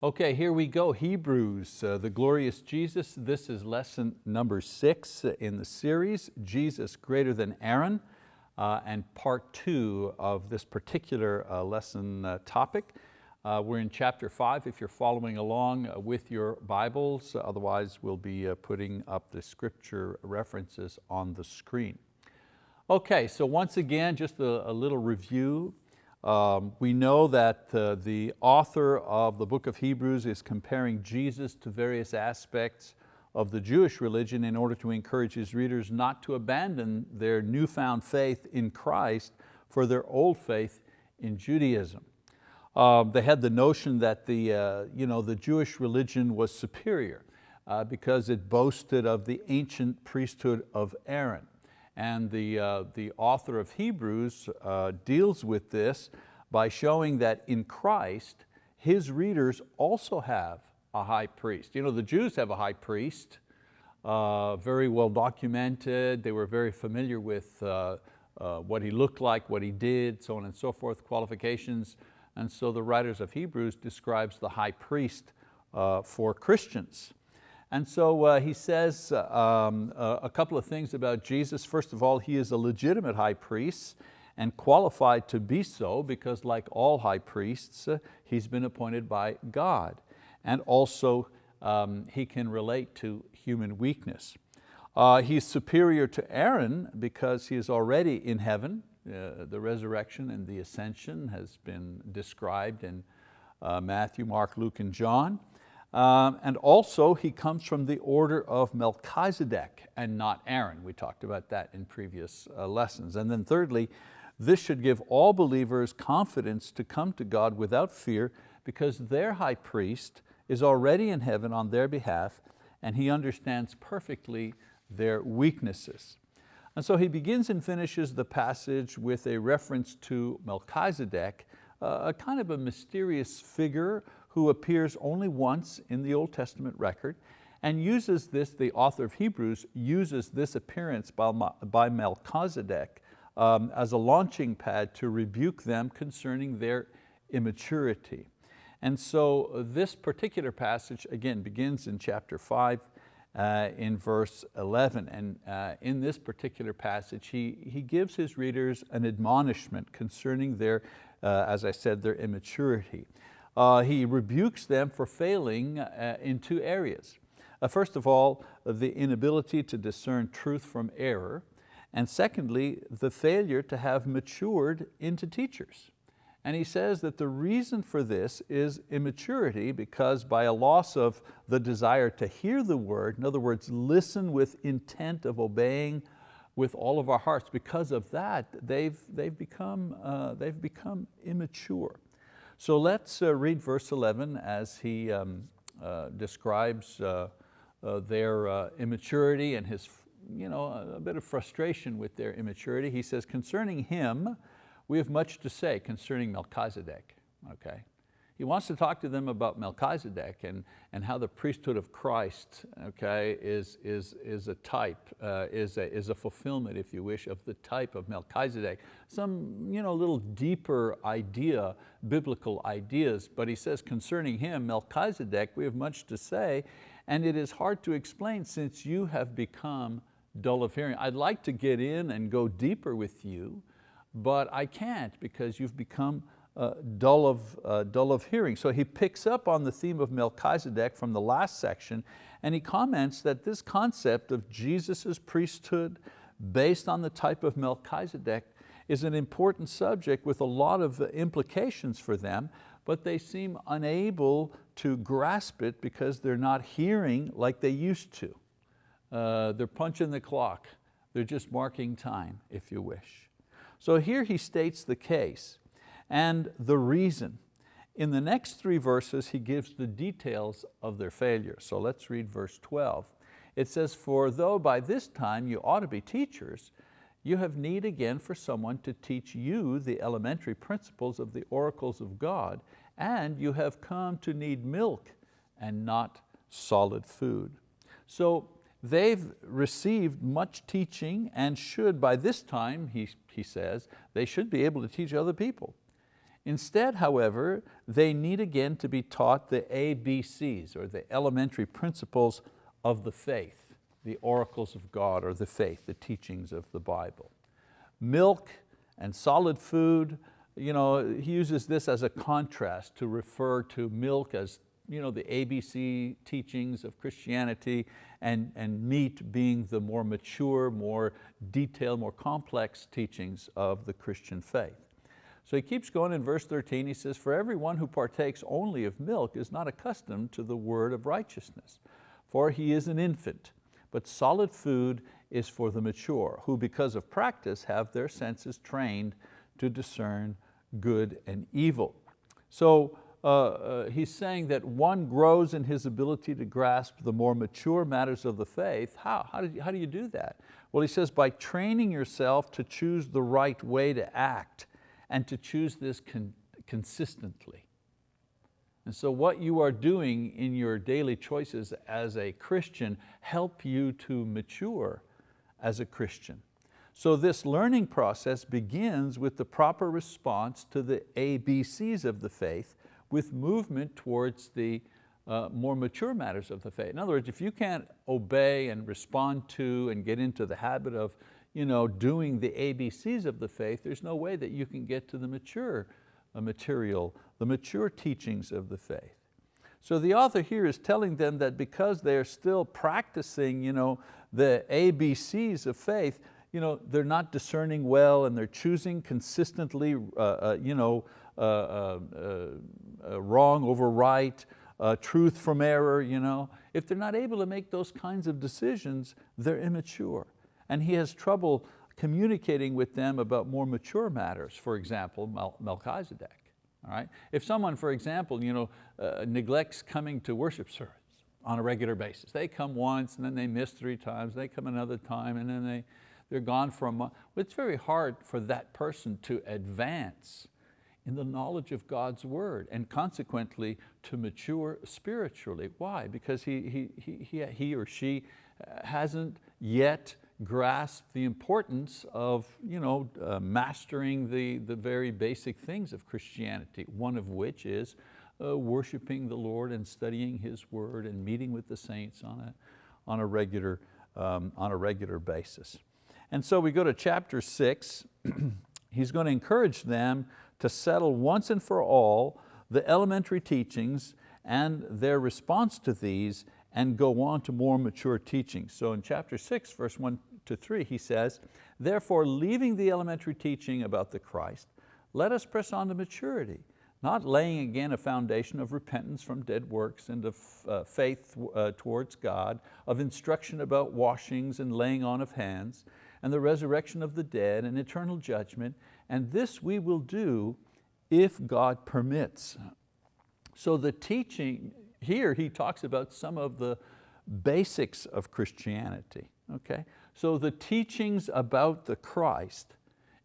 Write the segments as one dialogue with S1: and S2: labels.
S1: Okay, here we go, Hebrews, uh, the glorious Jesus. This is lesson number six in the series, Jesus greater than Aaron, uh, and part two of this particular uh, lesson uh, topic. Uh, we're in chapter five if you're following along uh, with your Bibles, otherwise we'll be putting up the scripture references on the screen. Okay, so once again, just a, a little review. Um, we know that uh, the author of the book of Hebrews is comparing Jesus to various aspects of the Jewish religion in order to encourage his readers not to abandon their newfound faith in Christ for their old faith in Judaism. Um, they had the notion that the, uh, you know, the Jewish religion was superior uh, because it boasted of the ancient priesthood of Aaron. And the, uh, the author of Hebrews uh, deals with this by showing that in Christ, his readers also have a high priest. You know, the Jews have a high priest, uh, very well documented. They were very familiar with uh, uh, what he looked like, what he did, so on and so forth, qualifications. And so the writers of Hebrews describes the high priest uh, for Christians. And so uh, he says uh, um, uh, a couple of things about Jesus. First of all, he is a legitimate high priest and qualified to be so because like all high priests, uh, he's been appointed by God. And also um, he can relate to human weakness. Uh, he's superior to Aaron because he is already in heaven. Uh, the resurrection and the ascension has been described in Matthew, Mark, Luke, and John. Um, and also he comes from the order of Melchizedek and not Aaron. We talked about that in previous uh, lessons. And then thirdly, this should give all believers confidence to come to God without fear because their high priest is already in heaven on their behalf and he understands perfectly their weaknesses. And so he begins and finishes the passage with a reference to Melchizedek, uh, a kind of a mysterious figure who appears only once in the Old Testament record and uses this, the author of Hebrews uses this appearance by, by Melchizedek um, as a launching pad to rebuke them concerning their immaturity. And so uh, this particular passage, again, begins in chapter five, uh, in verse 11. And uh, in this particular passage, he, he gives his readers an admonishment concerning their, uh, as I said, their immaturity uh, he rebukes them for failing uh, in two areas. Uh, first of all, the inability to discern truth from error, and secondly, the failure to have matured into teachers. And he says that the reason for this is immaturity because by a loss of the desire to hear the word, in other words, listen with intent of obeying with all of our hearts, because of that, they've, they've, become, uh, they've become immature. So let's uh, read verse 11 as he um, uh, describes uh, uh their uh, immaturity and his, you know, a bit of frustration with their immaturity. He says, concerning him, we have much to say concerning Melchizedek, okay? He wants to talk to them about Melchizedek and, and how the priesthood of Christ okay, is, is, is a type, uh, is, a, is a fulfillment, if you wish, of the type of Melchizedek. Some you know, little deeper idea, biblical ideas, but he says concerning him, Melchizedek, we have much to say, and it is hard to explain since you have become dull of hearing. I'd like to get in and go deeper with you, but I can't because you've become uh, dull, of, uh, dull of hearing. So he picks up on the theme of Melchizedek from the last section and he comments that this concept of Jesus' priesthood based on the type of Melchizedek is an important subject with a lot of implications for them, but they seem unable to grasp it because they're not hearing like they used to. Uh, they're punching the clock. They're just marking time, if you wish. So here he states the case and the reason. In the next three verses, he gives the details of their failure. So let's read verse 12. It says, for though by this time you ought to be teachers, you have need again for someone to teach you the elementary principles of the oracles of God, and you have come to need milk and not solid food. So they've received much teaching and should by this time, he, he says, they should be able to teach other people. Instead, however, they need again to be taught the ABCs, or the elementary principles of the faith, the oracles of God, or the faith, the teachings of the Bible. Milk and solid food, you know, he uses this as a contrast to refer to milk as you know, the ABC teachings of Christianity and, and meat being the more mature, more detailed, more complex teachings of the Christian faith. So he keeps going in verse 13, he says, for everyone who partakes only of milk is not accustomed to the word of righteousness, for he is an infant, but solid food is for the mature, who because of practice have their senses trained to discern good and evil. So uh, uh, he's saying that one grows in his ability to grasp the more mature matters of the faith. How? How, how do you do that? Well, he says, by training yourself to choose the right way to act and to choose this con consistently. And so what you are doing in your daily choices as a Christian help you to mature as a Christian. So this learning process begins with the proper response to the ABCs of the faith with movement towards the uh, more mature matters of the faith. In other words, if you can't obey and respond to and get into the habit of you know, doing the ABCs of the faith, there's no way that you can get to the mature uh, material, the mature teachings of the faith. So the author here is telling them that because they're still practicing you know, the ABCs of faith, you know, they're not discerning well and they're choosing consistently uh, uh, you know, uh, uh, uh, wrong over right, truth from error. You know? If they're not able to make those kinds of decisions, they're immature and he has trouble communicating with them about more mature matters, for example, Mel Melchizedek. All right? If someone, for example, you know, uh, neglects coming to worship service on a regular basis, they come once and then they miss three times, they come another time and then they, they're gone for a month. It's very hard for that person to advance in the knowledge of God's word and consequently to mature spiritually. Why? Because he, he, he, he or she hasn't yet grasp the importance of you know, uh, mastering the, the very basic things of Christianity, one of which is uh, worshiping the Lord and studying His word and meeting with the saints on a, on a, regular, um, on a regular basis. And so we go to chapter six, he's going to encourage them to settle once and for all the elementary teachings and their response to these and go on to more mature teachings. So in chapter six, verse one to three, he says, therefore leaving the elementary teaching about the Christ, let us press on to maturity, not laying again a foundation of repentance from dead works and of uh, faith uh, towards God, of instruction about washings and laying on of hands, and the resurrection of the dead and eternal judgment, and this we will do if God permits. So the teaching, here he talks about some of the basics of Christianity. Okay? So the teachings about the Christ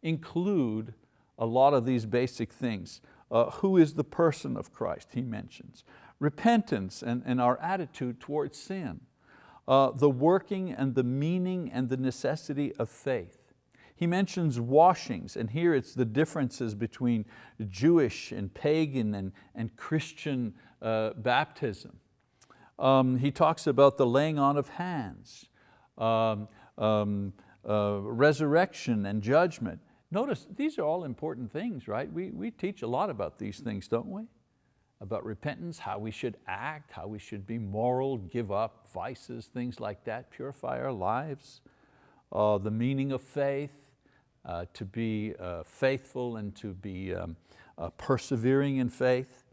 S1: include a lot of these basic things. Uh, who is the person of Christ, he mentions. Repentance and, and our attitude towards sin. Uh, the working and the meaning and the necessity of faith. He mentions washings, and here it's the differences between Jewish and pagan and, and Christian uh, baptism. Um, he talks about the laying on of hands. Um, um, uh, resurrection and judgment. Notice, these are all important things, right? We, we teach a lot about these things, don't we? About repentance, how we should act, how we should be moral, give up vices, things like that, purify our lives. Uh, the meaning of faith, uh, to be uh, faithful and to be um, uh, persevering in faith.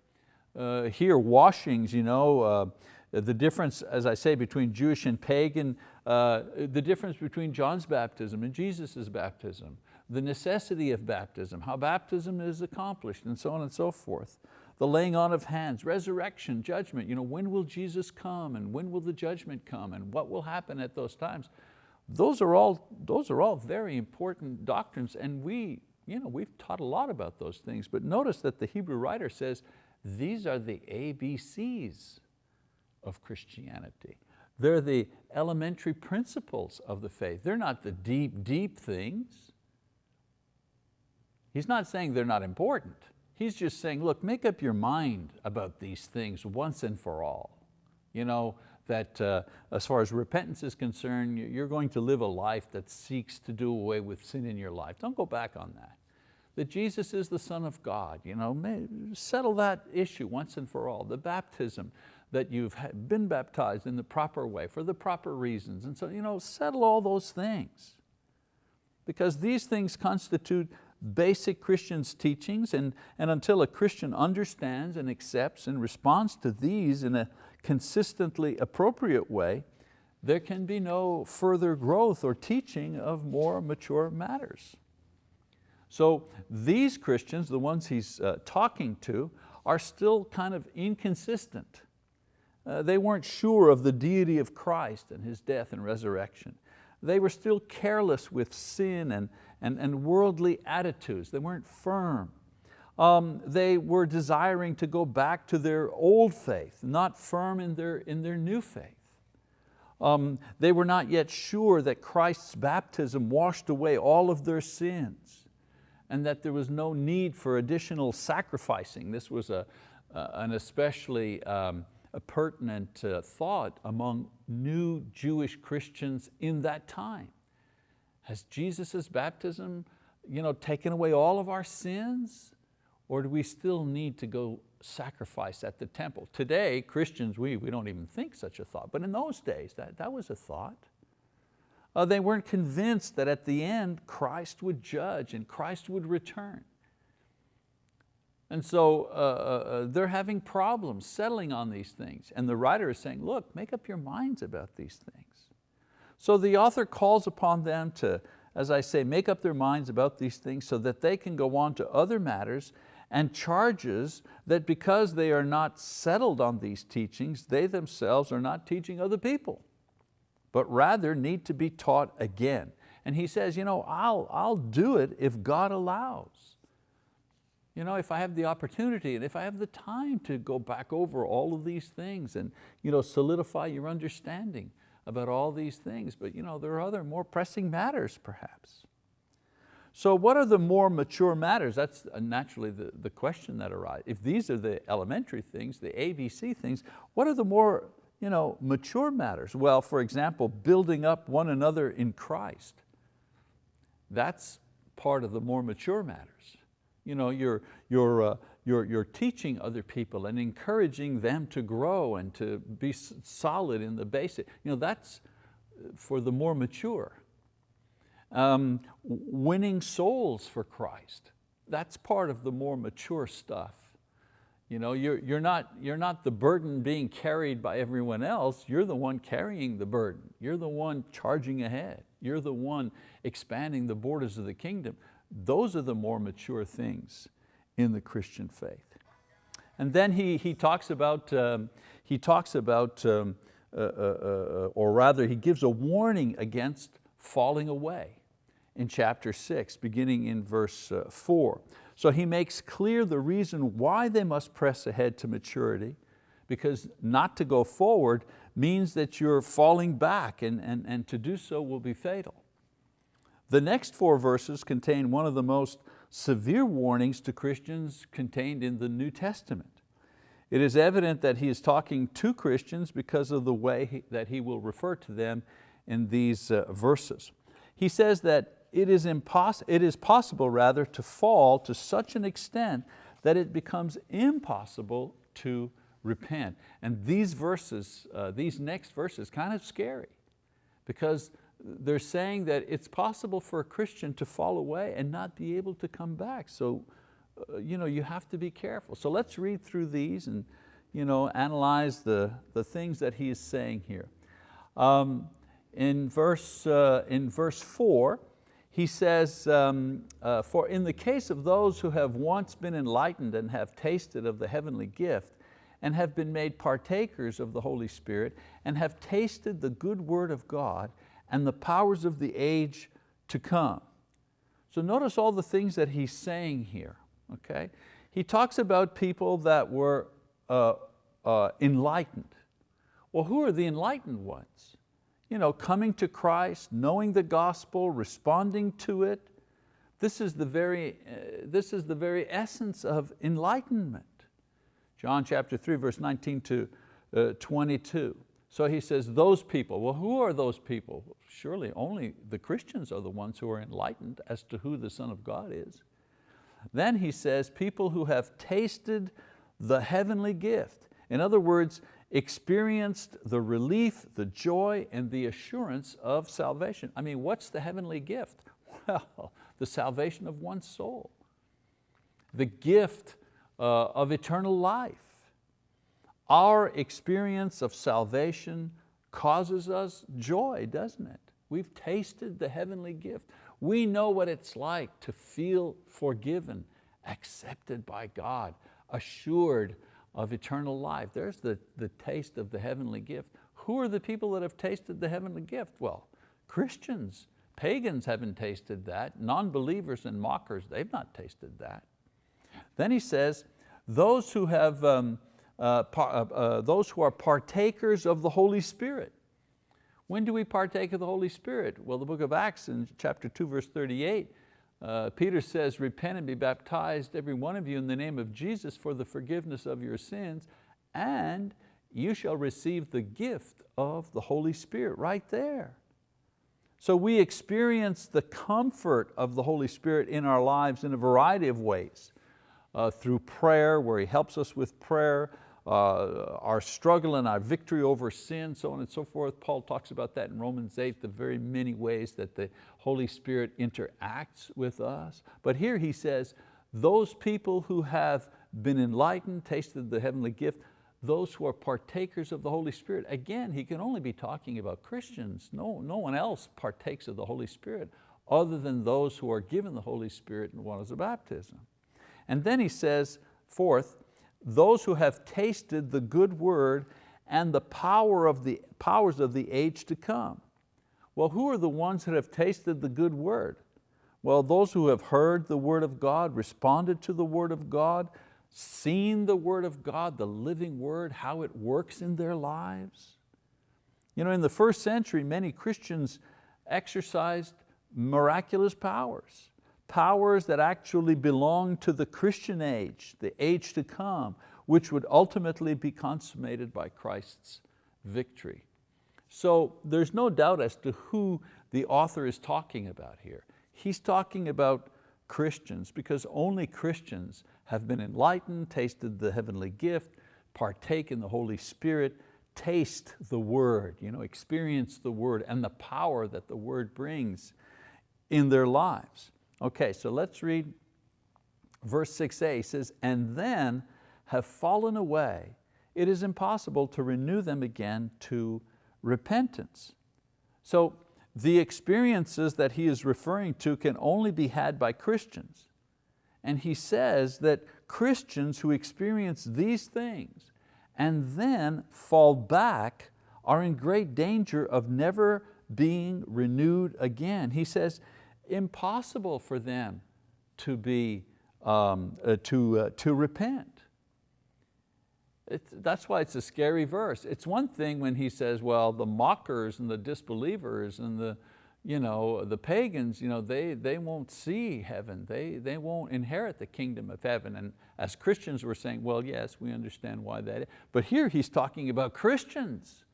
S1: Uh, here, washings, you know, the difference, as I say, between Jewish and pagan, uh, the difference between John's baptism and Jesus' baptism, the necessity of baptism, how baptism is accomplished, and so on and so forth. The laying on of hands, resurrection, judgment, you know, when will Jesus come and when will the judgment come and what will happen at those times? Those are all, those are all very important doctrines and we, you know, we've taught a lot about those things, but notice that the Hebrew writer says, these are the ABCs of Christianity. They're the elementary principles of the faith. They're not the deep, deep things. He's not saying they're not important. He's just saying, look, make up your mind about these things once and for all. You know, that uh, as far as repentance is concerned, you're going to live a life that seeks to do away with sin in your life. Don't go back on that. That Jesus is the Son of God, you know, settle that issue once and for all. The baptism, that you've been baptized in the proper way, for the proper reasons. And so, you know, settle all those things. Because these things constitute basic Christian's teachings and, and until a Christian understands and accepts and responds to these in a consistently appropriate way, there can be no further growth or teaching of more mature matters. So these Christians, the ones he's uh, talking to, are still kind of inconsistent. Uh, they weren't sure of the deity of Christ and His death and resurrection. They were still careless with sin and, and, and worldly attitudes. They weren't firm. Um, they were desiring to go back to their old faith, not firm in their, in their new faith. Um, they were not yet sure that Christ's baptism washed away all of their sins and that there was no need for additional sacrificing. This was a, uh, an especially um, pertinent uh, thought among new Jewish Christians in that time. Has Jesus' baptism you know, taken away all of our sins? Or do we still need to go sacrifice at the temple? Today, Christians, we, we don't even think such a thought, but in those days, that, that was a thought. Uh, they weren't convinced that at the end, Christ would judge and Christ would return. And so uh, uh, uh, they're having problems settling on these things. And the writer is saying, look, make up your minds about these things. So the author calls upon them to, as I say, make up their minds about these things so that they can go on to other matters and charges that because they are not settled on these teachings, they themselves are not teaching other people, but rather need to be taught again. And he says, you know, I'll, I'll do it if God allows. You know, if I have the opportunity and if I have the time to go back over all of these things and you know, solidify your understanding about all these things, but you know, there are other more pressing matters perhaps. So what are the more mature matters? That's uh, naturally the, the question that arises. If these are the elementary things, the ABC things, what are the more you know, mature matters? Well, for example, building up one another in Christ. That's part of the more mature matters. You know, you're, you're, uh, you're, you're teaching other people and encouraging them to grow and to be solid in the basic. You know, that's uh, for the more mature. Um, winning souls for Christ, that's part of the more mature stuff. You know, you're, you're, not, you're not the burden being carried by everyone else, you're the one carrying the burden. You're the one charging ahead. You're the one expanding the borders of the kingdom. Those are the more mature things in the Christian faith. And then he, he talks about, um, he talks about um, uh, uh, uh, or rather he gives a warning against falling away in chapter six, beginning in verse uh, four. So he makes clear the reason why they must press ahead to maturity, because not to go forward means that you're falling back and, and, and to do so will be fatal. The next four verses contain one of the most severe warnings to Christians contained in the New Testament. It is evident that he is talking to Christians because of the way that he will refer to them in these uh, verses. He says that it is, it is possible rather to fall to such an extent that it becomes impossible to repent. And these verses, uh, these next verses, kind of scary because they're saying that it's possible for a Christian to fall away and not be able to come back. So uh, you, know, you have to be careful. So let's read through these and you know, analyze the, the things that he is saying here. Um, in, verse, uh, in verse four, he says, um, uh, for in the case of those who have once been enlightened and have tasted of the heavenly gift, and have been made partakers of the Holy Spirit, and have tasted the good word of God, and the powers of the age to come. So notice all the things that he's saying here, okay? He talks about people that were uh, uh, enlightened. Well, who are the enlightened ones? You know, coming to Christ, knowing the gospel, responding to it, This is the very, uh, this is the very essence of enlightenment. John chapter 3, verse 19 to uh, 22. So he says, those people, well who are those people? Surely only the Christians are the ones who are enlightened as to who the Son of God is. Then he says, people who have tasted the heavenly gift. In other words, experienced the relief, the joy, and the assurance of salvation. I mean, what's the heavenly gift? Well, the salvation of one's soul. The gift uh, of eternal life. Our experience of salvation causes us joy, doesn't it? We've tasted the heavenly gift. We know what it's like to feel forgiven, accepted by God, assured of eternal life. There's the, the taste of the heavenly gift. Who are the people that have tasted the heavenly gift? Well, Christians, pagans haven't tasted that. Non-believers and mockers, they've not tasted that. Then he says, those who have um, uh, uh, uh, those who are partakers of the Holy Spirit. When do we partake of the Holy Spirit? Well, the book of Acts in chapter 2, verse 38, uh, Peter says, repent and be baptized, every one of you, in the name of Jesus for the forgiveness of your sins, and you shall receive the gift of the Holy Spirit, right there. So we experience the comfort of the Holy Spirit in our lives in a variety of ways. Uh, through prayer, where He helps us with prayer, uh, our struggle and our victory over sin, so on and so forth. Paul talks about that in Romans 8, the very many ways that the Holy Spirit interacts with us. But here he says, those people who have been enlightened, tasted the heavenly gift, those who are partakers of the Holy Spirit. Again, he can only be talking about Christians. No, no one else partakes of the Holy Spirit other than those who are given the Holy Spirit in waters of baptism. And then he says, fourth, those who have tasted the good word and the power of the powers of the age to come. Well, who are the ones that have tasted the good word? Well, those who have heard the word of God, responded to the word of God, seen the word of God, the living word, how it works in their lives. You know, in the first century, many Christians exercised miraculous powers powers that actually belong to the Christian age, the age to come, which would ultimately be consummated by Christ's victory. So there's no doubt as to who the author is talking about here. He's talking about Christians because only Christians have been enlightened, tasted the heavenly gift, partake in the Holy Spirit, taste the word, you know, experience the word and the power that the word brings in their lives. Okay, so let's read verse 6a. He says, and then have fallen away, it is impossible to renew them again to repentance. So the experiences that he is referring to can only be had by Christians. And he says that Christians who experience these things and then fall back are in great danger of never being renewed again. He says, impossible for them to, be, um, uh, to, uh, to repent. It's, that's why it's a scary verse. It's one thing when he says, well, the mockers and the disbelievers and the, you know, the pagans, you know, they, they won't see heaven. They, they won't inherit the kingdom of heaven. And as Christians we're saying, well, yes, we understand why that is. But here he's talking about Christians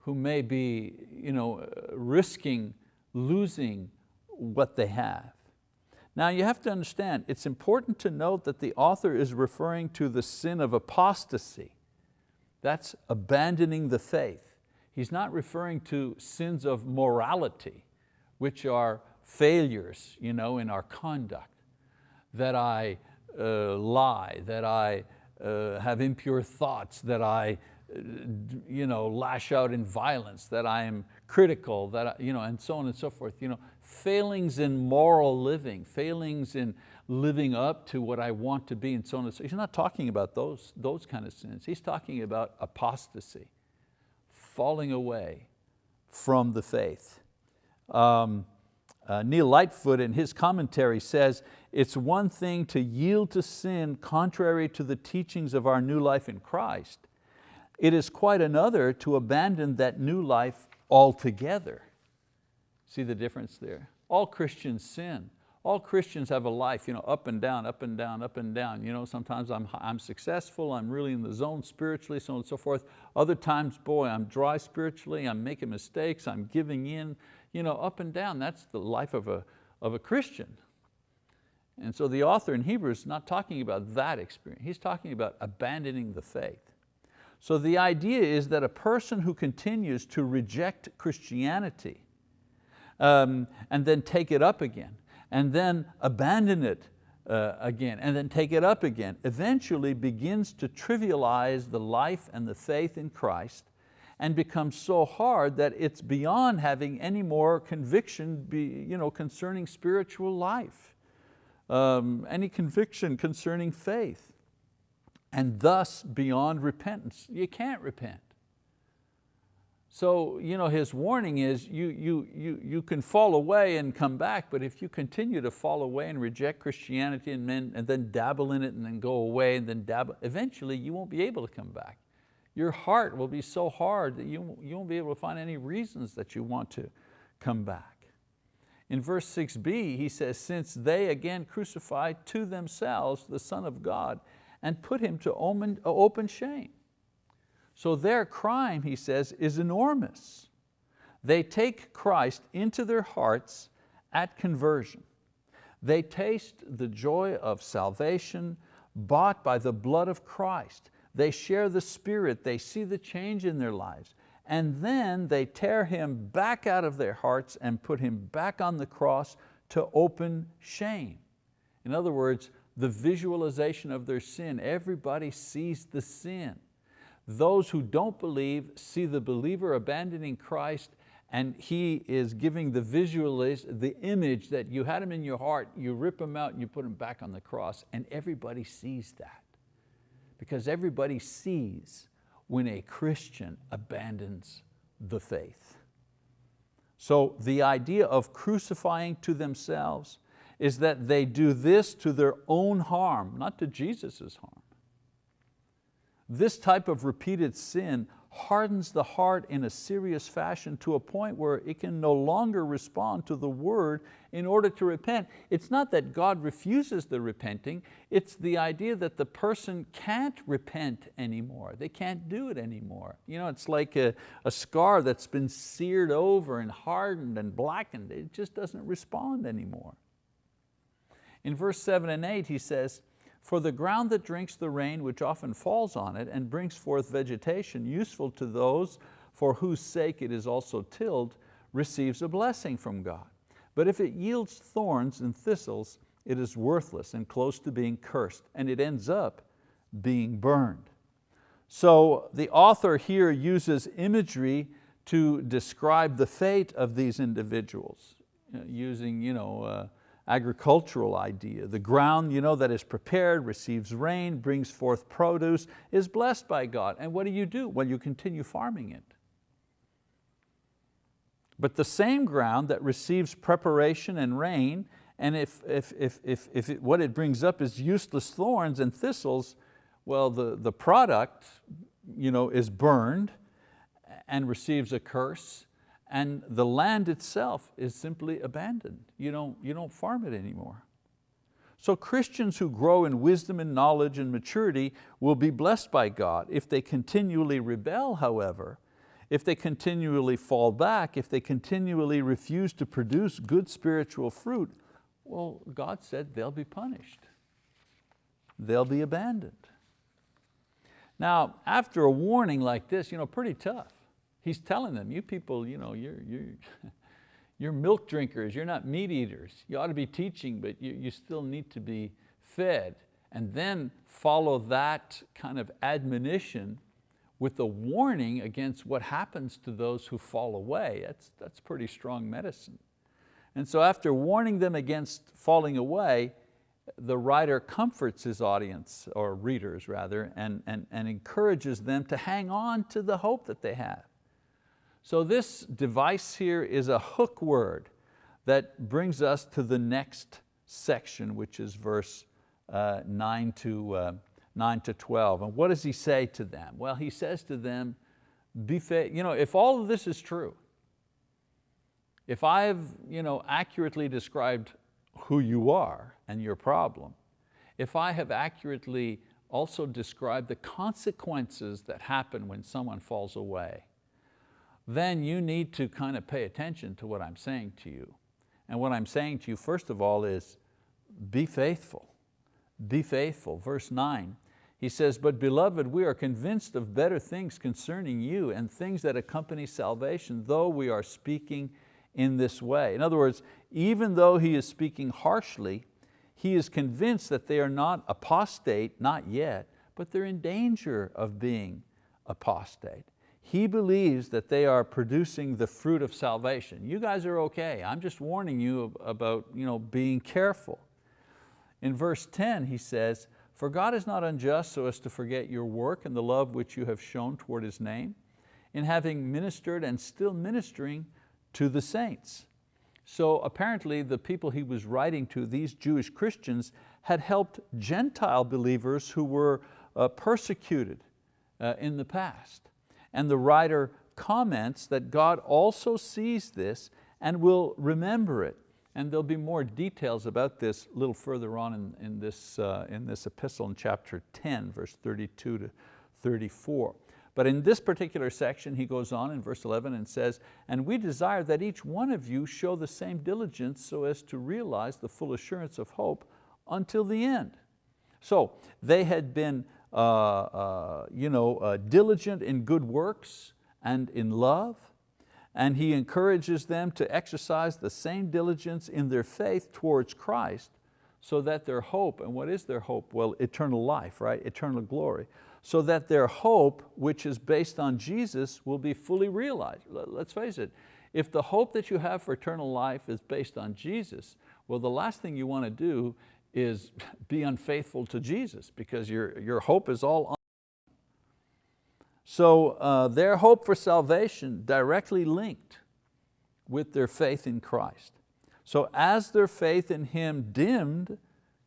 S1: who may be you know, risking losing what they have. Now you have to understand, it's important to note that the author is referring to the sin of apostasy. That's abandoning the faith. He's not referring to sins of morality, which are failures you know, in our conduct. That I uh, lie, that I uh, have impure thoughts, that I you know, lash out in violence, that I am critical, that I, you know, and so on and so forth. You know, failings in moral living, failings in living up to what I want to be and so on and so He's not talking about those, those kind of sins. He's talking about apostasy, falling away from the faith. Um, uh, Neil Lightfoot in his commentary says, it's one thing to yield to sin contrary to the teachings of our new life in Christ. It is quite another to abandon that new life altogether. See the difference there? All Christians sin. all Christians have a life, you know, up and down, up and down, up and down. You know, sometimes I'm, I'm successful, I'm really in the zone spiritually, so on and so forth. Other times, boy, I'm dry spiritually, I'm making mistakes, I'm giving in, you know, up and down. That's the life of a, of a Christian. And so the author in Hebrews is not talking about that experience. He's talking about abandoning the faith. So the idea is that a person who continues to reject Christianity um, and then take it up again, and then abandon it uh, again, and then take it up again, eventually begins to trivialize the life and the faith in Christ and becomes so hard that it's beyond having any more conviction be, you know, concerning spiritual life, um, any conviction concerning faith, and thus beyond repentance. You can't repent. So you know, his warning is you, you, you, you can fall away and come back, but if you continue to fall away and reject Christianity and then, and then dabble in it and then go away and then dabble, eventually you won't be able to come back. Your heart will be so hard that you, you won't be able to find any reasons that you want to come back. In verse 6b, he says, since they again crucified to themselves the Son of God and put Him to open shame. So their crime, he says, is enormous. They take Christ into their hearts at conversion. They taste the joy of salvation bought by the blood of Christ. They share the Spirit, they see the change in their lives. And then they tear Him back out of their hearts and put Him back on the cross to open shame. In other words, the visualization of their sin. Everybody sees the sin. Those who don't believe see the believer abandoning Christ and he is giving the visualiz, the image that you had him in your heart, you rip him out and you put him back on the cross and everybody sees that. Because everybody sees when a Christian abandons the faith. So the idea of crucifying to themselves is that they do this to their own harm, not to Jesus' harm. This type of repeated sin hardens the heart in a serious fashion to a point where it can no longer respond to the word in order to repent. It's not that God refuses the repenting, it's the idea that the person can't repent anymore. They can't do it anymore. You know, it's like a, a scar that's been seared over and hardened and blackened. It just doesn't respond anymore. In verse seven and eight he says, for the ground that drinks the rain which often falls on it and brings forth vegetation useful to those for whose sake it is also tilled, receives a blessing from God. But if it yields thorns and thistles, it is worthless and close to being cursed, and it ends up being burned. So the author here uses imagery to describe the fate of these individuals, using you know, uh, agricultural idea. The ground you know, that is prepared, receives rain, brings forth produce, is blessed by God. And what do you do? Well, you continue farming it. But the same ground that receives preparation and rain, and if, if, if, if, if it, what it brings up is useless thorns and thistles, well, the, the product you know, is burned and receives a curse, and the land itself is simply abandoned. You don't, you don't farm it anymore. So Christians who grow in wisdom and knowledge and maturity will be blessed by God. If they continually rebel, however, if they continually fall back, if they continually refuse to produce good spiritual fruit, well, God said they'll be punished. They'll be abandoned. Now, after a warning like this, you know, pretty tough. He's telling them, you people, you know, you're, you're, you're milk drinkers, you're not meat eaters. You ought to be teaching, but you, you still need to be fed. And then follow that kind of admonition with a warning against what happens to those who fall away. That's, that's pretty strong medicine. And so after warning them against falling away, the writer comforts his audience, or readers rather, and, and, and encourages them to hang on to the hope that they have. So this device here is a hook word that brings us to the next section, which is verse uh, 9, to, uh, 9 to 12. And what does he say to them? Well, he says to them, be you know, if all of this is true, if I've you know, accurately described who you are and your problem, if I have accurately also described the consequences that happen when someone falls away, then you need to kind of pay attention to what I'm saying to you. And what I'm saying to you, first of all, is be faithful. Be faithful. Verse nine, he says, but beloved, we are convinced of better things concerning you and things that accompany salvation, though we are speaking in this way. In other words, even though he is speaking harshly, he is convinced that they are not apostate, not yet, but they're in danger of being apostate. He believes that they are producing the fruit of salvation. You guys are okay. I'm just warning you about you know, being careful. In verse 10 he says, for God is not unjust so as to forget your work and the love which you have shown toward His name, in having ministered and still ministering to the saints. So apparently the people he was writing to, these Jewish Christians, had helped Gentile believers who were uh, persecuted uh, in the past. And the writer comments that God also sees this and will remember it and there'll be more details about this a little further on in, in, this, uh, in this epistle in chapter 10, verse 32 to 34. But in this particular section, he goes on in verse 11 and says, and we desire that each one of you show the same diligence so as to realize the full assurance of hope until the end. So they had been you know, uh, diligent in good works and in love, and he encourages them to exercise the same diligence in their faith towards Christ so that their hope, and what is their hope? Well, eternal life, right? Eternal glory. So that their hope, which is based on Jesus, will be fully realized. Let's face it, if the hope that you have for eternal life is based on Jesus, well, the last thing you want to do is be unfaithful to Jesus because your, your hope is all on. so uh, their hope for salvation directly linked with their faith in Christ. So as their faith in Him dimmed,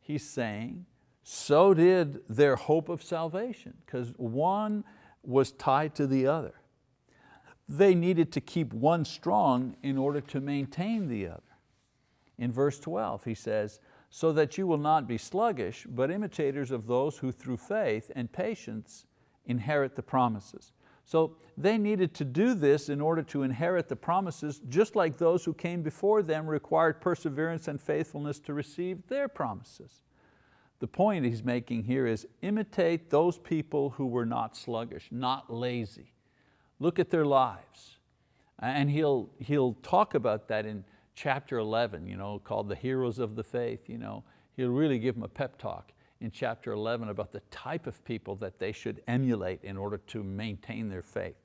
S1: he's saying, so did their hope of salvation, because one was tied to the other. They needed to keep one strong in order to maintain the other. In verse 12 he says, so that you will not be sluggish, but imitators of those who through faith and patience inherit the promises. So they needed to do this in order to inherit the promises, just like those who came before them required perseverance and faithfulness to receive their promises. The point he's making here is imitate those people who were not sluggish, not lazy. Look at their lives. And he'll, he'll talk about that in chapter 11, you know, called the heroes of the faith. You know, he'll really give them a pep talk in chapter 11 about the type of people that they should emulate in order to maintain their faith.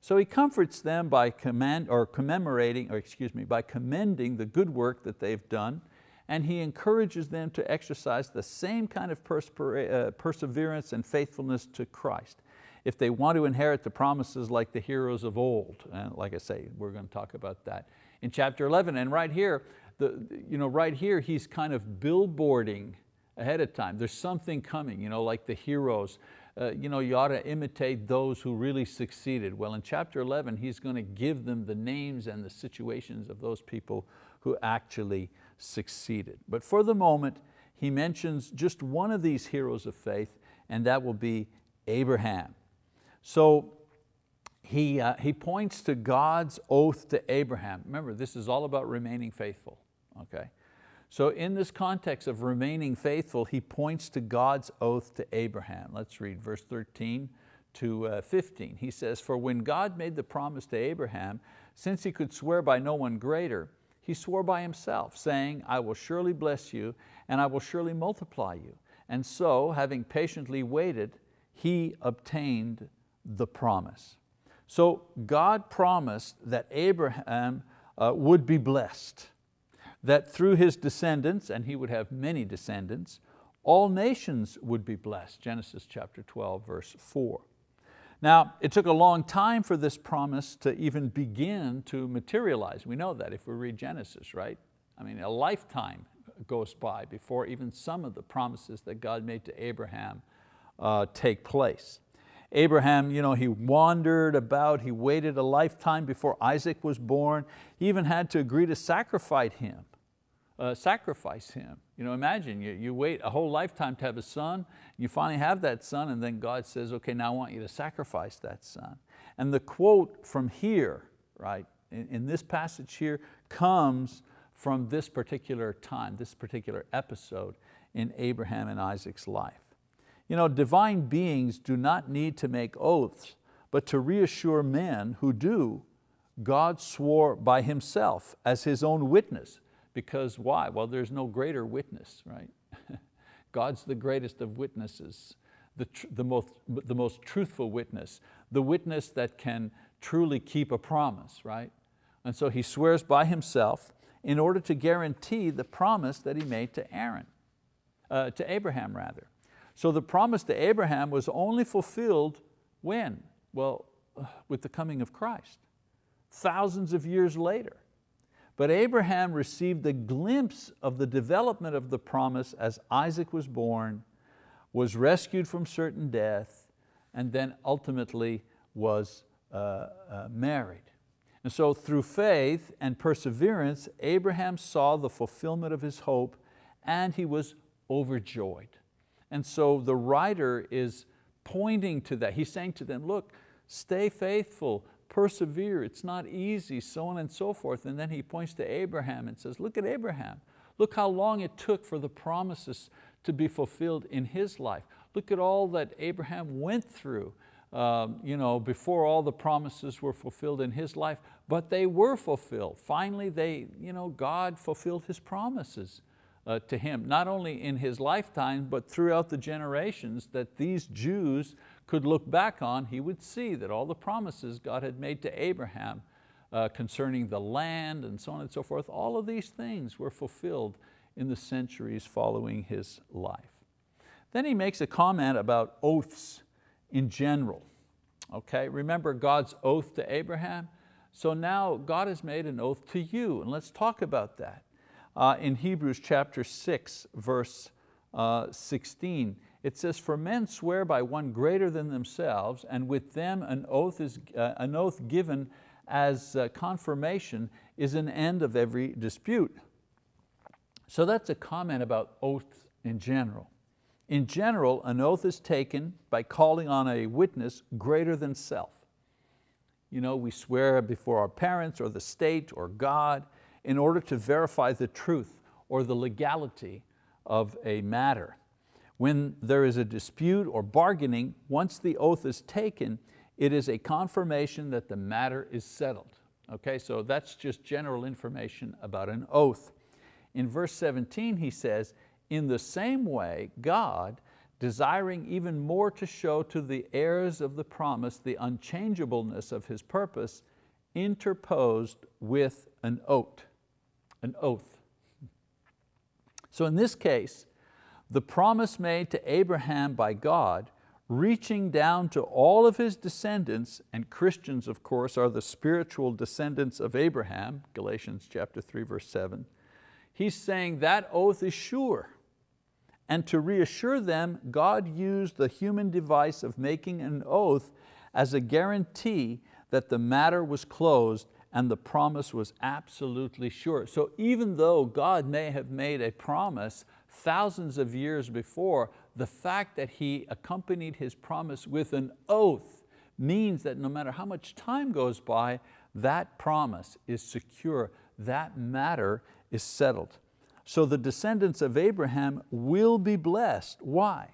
S1: So he comforts them by command, or commemorating, or excuse me, by commending the good work that they've done, and he encourages them to exercise the same kind of uh, perseverance and faithfulness to Christ. If they want to inherit the promises like the heroes of old, and like I say, we're going to talk about that in chapter 11. And right here, the, you know, right here he's kind of billboarding ahead of time. There's something coming, you know, like the heroes. Uh, you know, you ought to imitate those who really succeeded. Well, in chapter 11, he's going to give them the names and the situations of those people who actually succeeded. But for the moment, he mentions just one of these heroes of faith, and that will be Abraham. So he, uh, he points to God's oath to Abraham. Remember, this is all about remaining faithful, okay? So in this context of remaining faithful, he points to God's oath to Abraham. Let's read verse 13 to uh, 15. He says, for when God made the promise to Abraham, since he could swear by no one greater, he swore by himself, saying, I will surely bless you, and I will surely multiply you. And so, having patiently waited, he obtained the promise. So God promised that Abraham uh, would be blessed that through his descendants, and he would have many descendants, all nations would be blessed, Genesis chapter 12, verse 4. Now, it took a long time for this promise to even begin to materialize. We know that if we read Genesis, right? I mean, a lifetime goes by before even some of the promises that God made to Abraham uh, take place. Abraham, you know, he wandered about, he waited a lifetime before Isaac was born. He even had to agree to sacrifice him uh, sacrifice him. You know, imagine you, you wait a whole lifetime to have a son, you finally have that son and then God says, okay, now I want you to sacrifice that son. And the quote from here, right, in, in this passage here comes from this particular time, this particular episode in Abraham and Isaac's life. You know, divine beings do not need to make oaths, but to reassure men who do, God swore by Himself as His own witness. Because why? Well, there's no greater witness, right? God's the greatest of witnesses, the, the, most, the most truthful witness, the witness that can truly keep a promise, right? And so He swears by Himself in order to guarantee the promise that He made to Aaron, uh, to Abraham rather. So the promise to Abraham was only fulfilled when? Well, with the coming of Christ, thousands of years later. But Abraham received a glimpse of the development of the promise as Isaac was born, was rescued from certain death, and then ultimately was uh, uh, married. And so through faith and perseverance, Abraham saw the fulfillment of his hope and he was overjoyed. And so the writer is pointing to that. He's saying to them, look, stay faithful, persevere, it's not easy, so on and so forth. And then he points to Abraham and says, look at Abraham. Look how long it took for the promises to be fulfilled in his life. Look at all that Abraham went through um, you know, before all the promises were fulfilled in his life, but they were fulfilled. Finally, they, you know, God fulfilled His promises uh, to him, not only in his lifetime, but throughout the generations that these Jews could look back on, he would see that all the promises God had made to Abraham uh, concerning the land and so on and so forth, all of these things were fulfilled in the centuries following his life. Then he makes a comment about oaths in general. Okay, remember God's oath to Abraham? So now God has made an oath to you, and let's talk about that uh, in Hebrews chapter 6, verse uh, 16. It says, for men swear by one greater than themselves, and with them an oath, is, uh, an oath given as uh, confirmation is an end of every dispute. So that's a comment about oaths in general. In general, an oath is taken by calling on a witness greater than self. You know, we swear before our parents or the state or God in order to verify the truth or the legality of a matter. When there is a dispute or bargaining, once the oath is taken, it is a confirmation that the matter is settled. Okay, so that's just general information about an oath. In verse 17 he says, in the same way God, desiring even more to show to the heirs of the promise the unchangeableness of His purpose, interposed with an oath an oath. So in this case, the promise made to Abraham by God reaching down to all of his descendants, and Christians of course are the spiritual descendants of Abraham, Galatians chapter 3 verse 7, he's saying that oath is sure. And to reassure them, God used the human device of making an oath as a guarantee that the matter was closed and the promise was absolutely sure. So even though God may have made a promise thousands of years before, the fact that He accompanied His promise with an oath means that no matter how much time goes by, that promise is secure, that matter is settled. So the descendants of Abraham will be blessed. Why?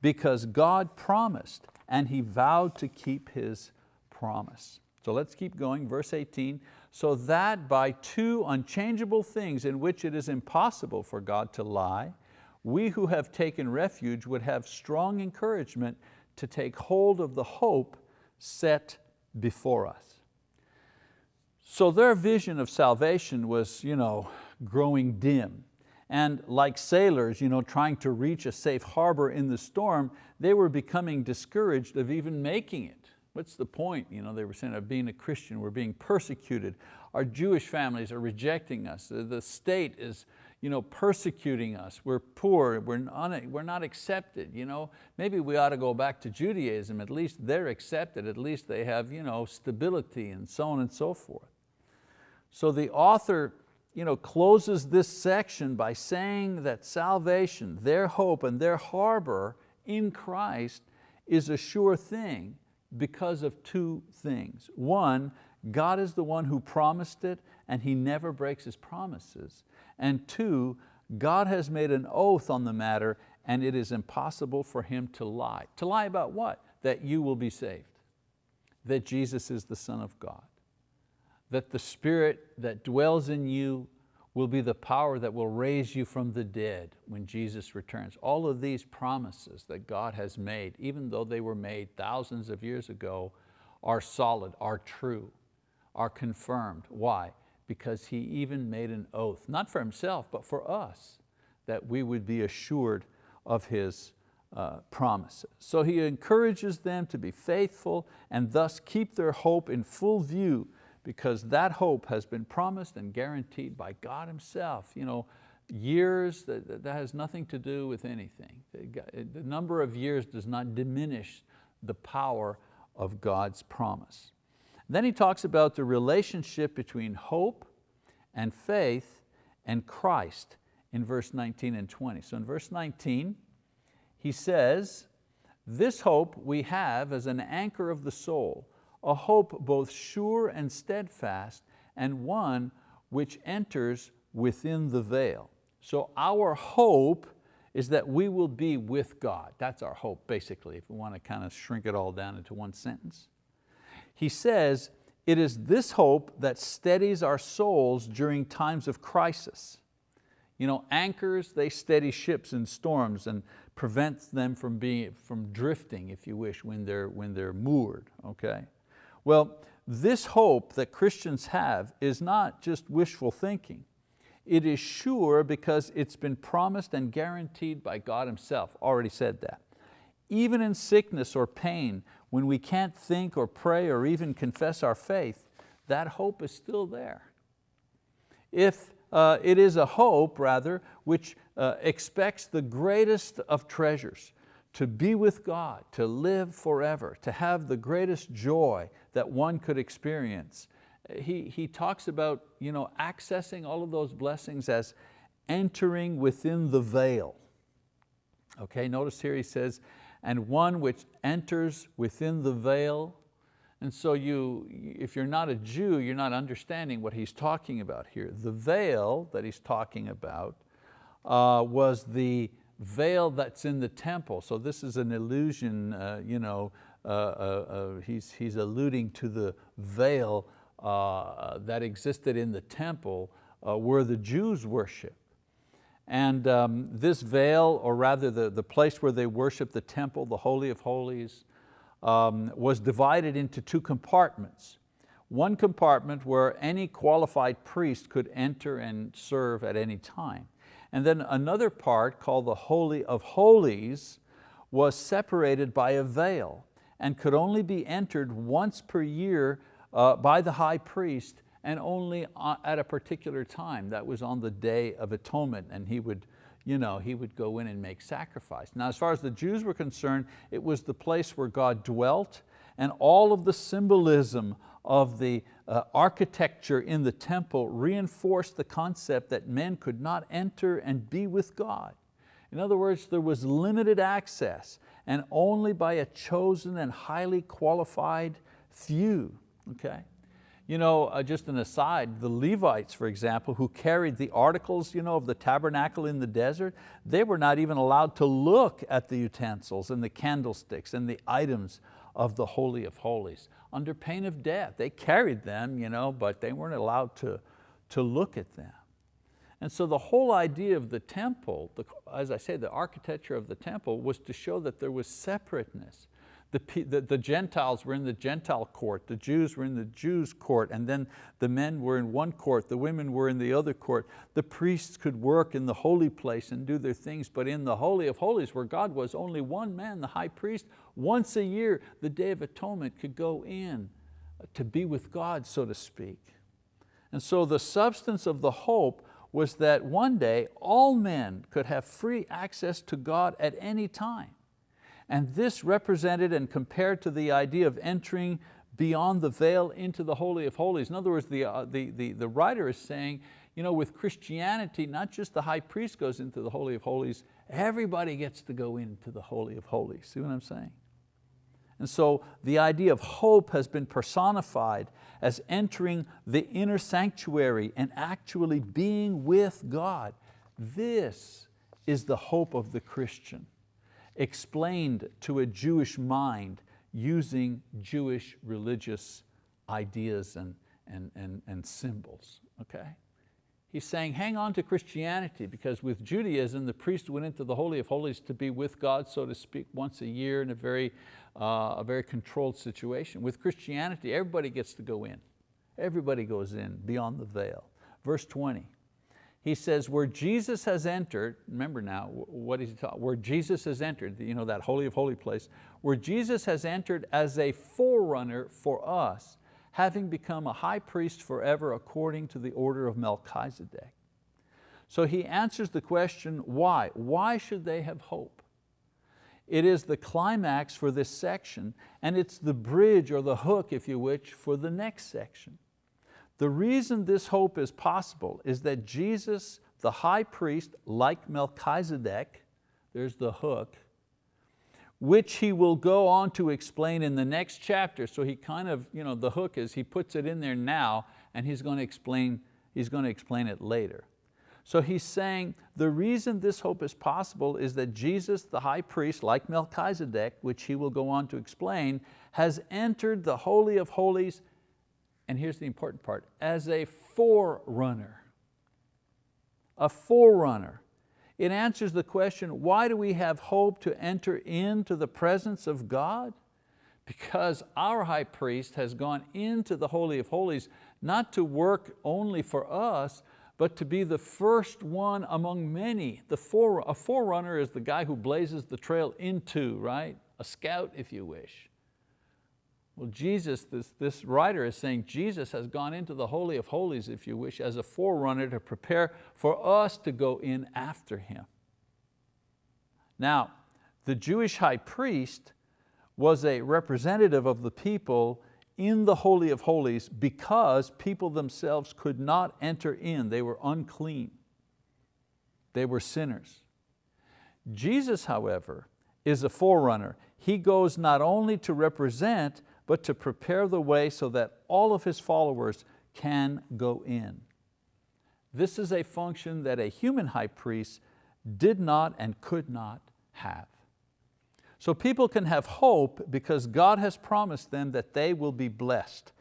S1: Because God promised and He vowed to keep His promise. So let's keep going, verse 18. So that by two unchangeable things in which it is impossible for God to lie, we who have taken refuge would have strong encouragement to take hold of the hope set before us. So their vision of salvation was you know, growing dim. And like sailors you know, trying to reach a safe harbor in the storm, they were becoming discouraged of even making it. What's the point? You know, they were saying of being a Christian, we're being persecuted. Our Jewish families are rejecting us. The state is you know, persecuting us. We're poor, we're not, we're not accepted. You know? Maybe we ought to go back to Judaism. At least they're accepted. At least they have you know, stability and so on and so forth. So the author you know, closes this section by saying that salvation, their hope and their harbor in Christ is a sure thing because of two things. One, God is the one who promised it and He never breaks His promises. And two, God has made an oath on the matter and it is impossible for Him to lie. To lie about what? That you will be saved, that Jesus is the Son of God, that the Spirit that dwells in you will be the power that will raise you from the dead when Jesus returns. All of these promises that God has made, even though they were made thousands of years ago, are solid, are true, are confirmed. Why? Because He even made an oath, not for Himself, but for us, that we would be assured of His uh, promises. So He encourages them to be faithful and thus keep their hope in full view because that hope has been promised and guaranteed by God Himself. You know, years, that, that has nothing to do with anything. The number of years does not diminish the power of God's promise. Then he talks about the relationship between hope and faith and Christ in verse 19 and 20. So in verse 19, he says, this hope we have as an anchor of the soul, a hope both sure and steadfast, and one which enters within the veil. So our hope is that we will be with God. That's our hope, basically, if we want to kind of shrink it all down into one sentence. He says, it is this hope that steadies our souls during times of crisis. You know, anchors, they steady ships in storms and prevents them from, being, from drifting, if you wish, when they're, when they're moored, okay? Well, this hope that Christians have is not just wishful thinking. It is sure because it's been promised and guaranteed by God Himself, already said that. Even in sickness or pain, when we can't think or pray or even confess our faith, that hope is still there. If uh, it is a hope, rather, which uh, expects the greatest of treasures, to be with God, to live forever, to have the greatest joy that one could experience. He, he talks about you know, accessing all of those blessings as entering within the veil. Okay, notice here he says, and one which enters within the veil. And so you, if you're not a Jew, you're not understanding what he's talking about here. The veil that he's talking about uh, was the veil that's in the temple. So this is an illusion, uh, you know, uh, uh, uh, he's, he's alluding to the veil uh, that existed in the temple uh, where the Jews worship. And um, this veil, or rather the, the place where they worship the temple, the Holy of Holies, um, was divided into two compartments. One compartment where any qualified priest could enter and serve at any time. And then another part called the Holy of Holies was separated by a veil and could only be entered once per year uh, by the high priest and only uh, at a particular time. That was on the Day of Atonement and he would, you know, he would go in and make sacrifice. Now as far as the Jews were concerned, it was the place where God dwelt and all of the symbolism of the uh, architecture in the temple reinforced the concept that men could not enter and be with God. In other words, there was limited access and only by a chosen and highly qualified few, okay? You know, uh, just an aside, the Levites, for example, who carried the articles you know, of the tabernacle in the desert, they were not even allowed to look at the utensils and the candlesticks and the items of the Holy of Holies under pain of death. They carried them, you know, but they weren't allowed to, to look at them. And so the whole idea of the temple, the, as I say, the architecture of the temple was to show that there was separateness. The, the, the, Gentiles were in the Gentile court, the Jews were in the Jews court, and then the men were in one court, the women were in the other court. The priests could work in the holy place and do their things, but in the Holy of Holies where God was only one man, the high priest, once a year, the Day of Atonement could go in to be with God, so to speak. And so the substance of the hope was that one day all men could have free access to God at any time. And this represented and compared to the idea of entering beyond the veil into the Holy of Holies. In other words, the, uh, the, the, the writer is saying, you know, with Christianity, not just the high priest goes into the Holy of Holies, everybody gets to go into the Holy of Holies. See what I'm saying? And so the idea of hope has been personified as entering the inner sanctuary and actually being with God. This is the hope of the Christian, explained to a Jewish mind using Jewish religious ideas and, and, and, and symbols, okay? He's saying hang on to Christianity because with Judaism, the priest went into the Holy of Holies to be with God, so to speak, once a year in a very, uh, a very controlled situation. With Christianity, everybody gets to go in. Everybody goes in beyond the veil. Verse 20, he says, where Jesus has entered, remember now, what is he talking, where Jesus has entered, you know, that holy of holy place, where Jesus has entered as a forerunner for us, having become a high priest forever according to the order of Melchizedek. So he answers the question, why? Why should they have hope? It is the climax for this section and it's the bridge or the hook, if you wish, for the next section. The reason this hope is possible is that Jesus, the high priest, like Melchizedek, there's the hook, which he will go on to explain in the next chapter. So he kind of, you know, the hook is he puts it in there now and he's going to explain, he's going to explain it later. So he's saying the reason this hope is possible is that Jesus, the high priest, like Melchizedek, which he will go on to explain, has entered the Holy of Holies and here's the important part, as a forerunner. A forerunner. It answers the question, why do we have hope to enter into the presence of God? Because our high priest has gone into the Holy of Holies, not to work only for us, but to be the first one among many. The fore, a forerunner is the guy who blazes the trail into, right? A scout, if you wish. Well, Jesus, this, this writer is saying Jesus has gone into the Holy of Holies, if you wish, as a forerunner to prepare for us to go in after Him. Now, the Jewish high priest was a representative of the people in the Holy of Holies because people themselves could not enter in. They were unclean. They were sinners. Jesus, however, is a forerunner. He goes not only to represent, but to prepare the way so that all of His followers can go in. This is a function that a human high priest did not and could not have. So people can have hope because God has promised them that they will be blessed.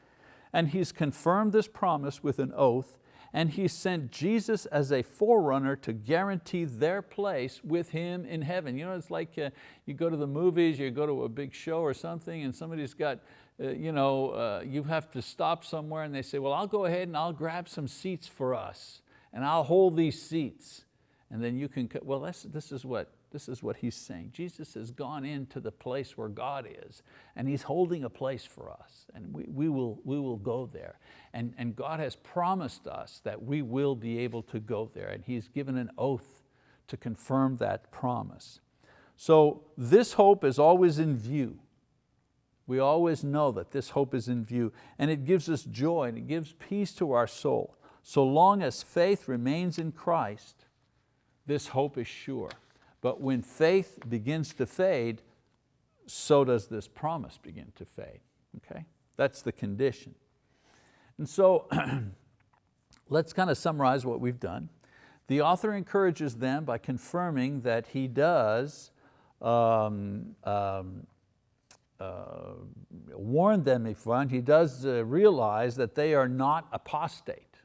S1: And He's confirmed this promise with an oath and He sent Jesus as a forerunner to guarantee their place with Him in heaven. You know, it's like uh, you go to the movies, you go to a big show or something and somebody's got, uh, you know, uh, you have to stop somewhere and they say, well, I'll go ahead and I'll grab some seats for us and I'll hold these seats. And then you can, well, this is what this is what he's saying. Jesus has gone into the place where God is and He's holding a place for us and we, we, will, we will go there. And, and God has promised us that we will be able to go there and He's given an oath to confirm that promise. So this hope is always in view. We always know that this hope is in view and it gives us joy and it gives peace to our soul. So long as faith remains in Christ, this hope is sure. But when faith begins to fade, so does this promise begin to fade, okay? That's the condition. And so let's kind of summarize what we've done. The author encourages them by confirming that he does um, um, uh, warn them if one, he does uh, realize that they are not apostate.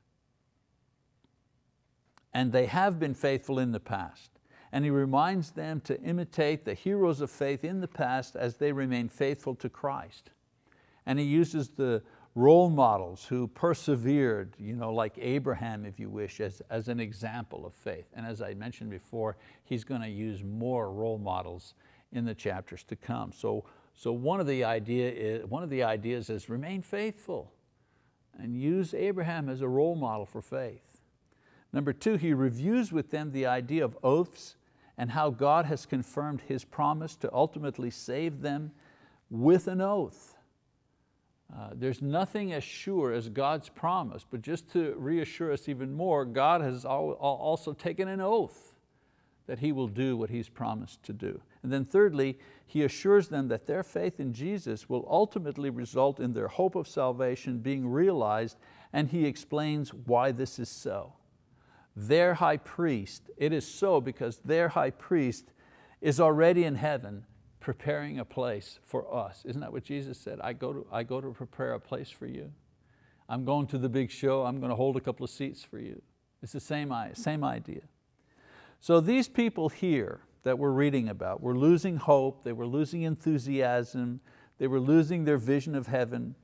S1: And they have been faithful in the past and he reminds them to imitate the heroes of faith in the past as they remain faithful to Christ. And he uses the role models who persevered, you know, like Abraham, if you wish, as, as an example of faith. And as I mentioned before, he's going to use more role models in the chapters to come. So, so one, of the idea is, one of the ideas is remain faithful and use Abraham as a role model for faith. Number two, he reviews with them the idea of oaths and how God has confirmed His promise to ultimately save them with an oath. Uh, there's nothing as sure as God's promise, but just to reassure us even more, God has also taken an oath that He will do what He's promised to do. And then thirdly, He assures them that their faith in Jesus will ultimately result in their hope of salvation being realized, and He explains why this is so. Their high priest, it is so because their high priest is already in heaven preparing a place for us. Isn't that what Jesus said? I go to, I go to prepare a place for you. I'm going to the big show, I'm going to hold a couple of seats for you. It's the same, same idea. So these people here that we're reading about were losing hope, they were losing enthusiasm, they were losing their vision of heaven,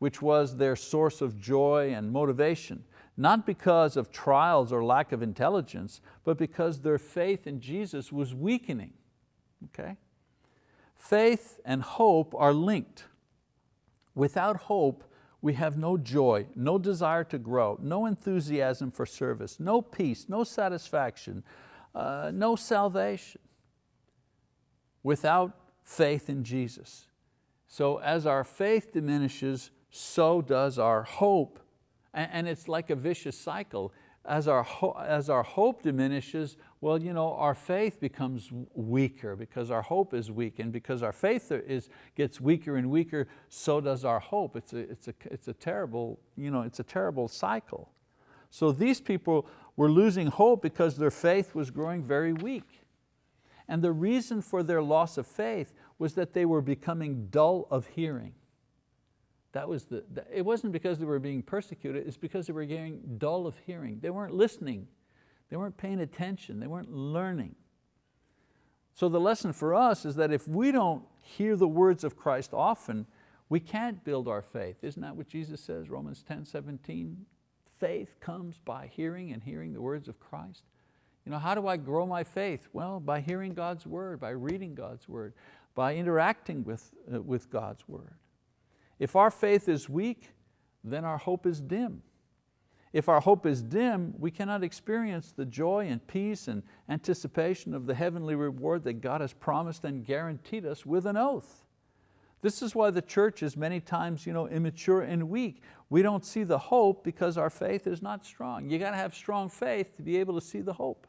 S1: which was their source of joy and motivation, not because of trials or lack of intelligence, but because their faith in Jesus was weakening. Okay? Faith and hope are linked. Without hope, we have no joy, no desire to grow, no enthusiasm for service, no peace, no satisfaction, uh, no salvation without faith in Jesus. So as our faith diminishes, so does our hope. And, it's like a vicious cycle as our, as our hope diminishes, well, you know, our faith becomes weaker because our hope is weak and because our faith is, gets weaker and weaker, so does our hope. It's a, it's a, it's a, terrible, you know, it's a terrible cycle. So these people were losing hope because their faith was growing very weak. And the reason for their loss of faith was that they were becoming dull of hearing. That was the, it wasn't because they were being persecuted, it's because they were getting dull of hearing. They weren't listening, they weren't paying attention, they weren't learning. So the lesson for us is that if we don't hear the words of Christ often, we can't build our faith. Isn't that what Jesus says, Romans 10, 17? Faith comes by hearing and hearing the words of Christ. You know, how do I grow my faith? Well, by hearing God's word, by reading God's word, by interacting with, uh, with God's word. If our faith is weak, then our hope is dim. If our hope is dim, we cannot experience the joy and peace and anticipation of the heavenly reward that God has promised and guaranteed us with an oath. This is why the church is many times you know, immature and weak. We don't see the hope because our faith is not strong. You got to have strong faith to be able to see the hope.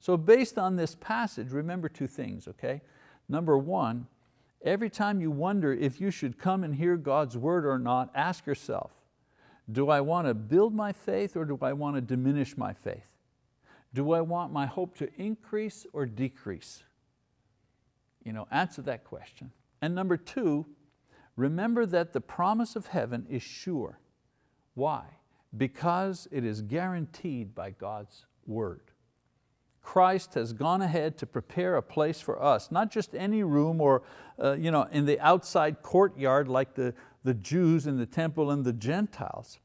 S1: So based on this passage, remember two things, okay? Number one, Every time you wonder if you should come and hear God's word or not, ask yourself, do I want to build my faith or do I want to diminish my faith? Do I want my hope to increase or decrease? You know, answer that question. And number two, remember that the promise of heaven is sure. Why? Because it is guaranteed by God's word. Christ has gone ahead to prepare a place for us, not just any room or uh, you know, in the outside courtyard like the, the Jews in the temple and the Gentiles,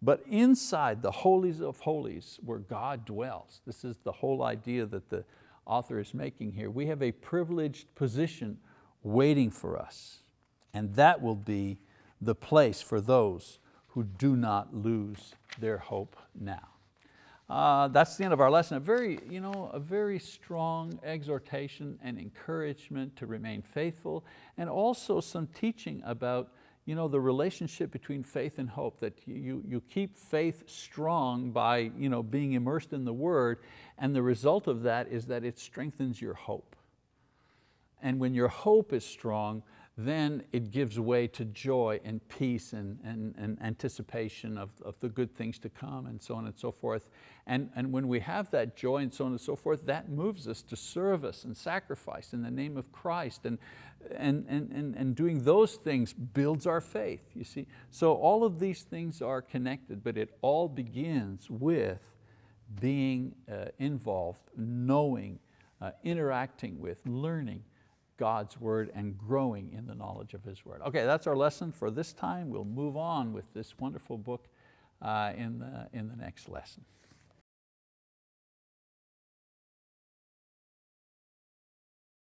S1: but inside the holies of holies where God dwells. This is the whole idea that the author is making here. We have a privileged position waiting for us, and that will be the place for those who do not lose their hope now. Uh, that's the end of our lesson. A very, you know, a very strong exhortation and encouragement to remain faithful and also some teaching about you know, the relationship between faith and hope, that you, you keep faith strong by you know, being immersed in the word and the result of that is that it strengthens your hope. And when your hope is strong, then it gives way to joy and peace and, and, and anticipation of, of the good things to come and so on and so forth. And, and when we have that joy and so on and so forth, that moves us to service and sacrifice in the name of Christ. And, and, and, and, and doing those things builds our faith, you see. So all of these things are connected, but it all begins with being uh, involved, knowing, uh, interacting with, learning, God's word and growing in the knowledge of His word. Okay, that's our lesson for this time. We'll move on with this wonderful book uh, in, the, in the next lesson.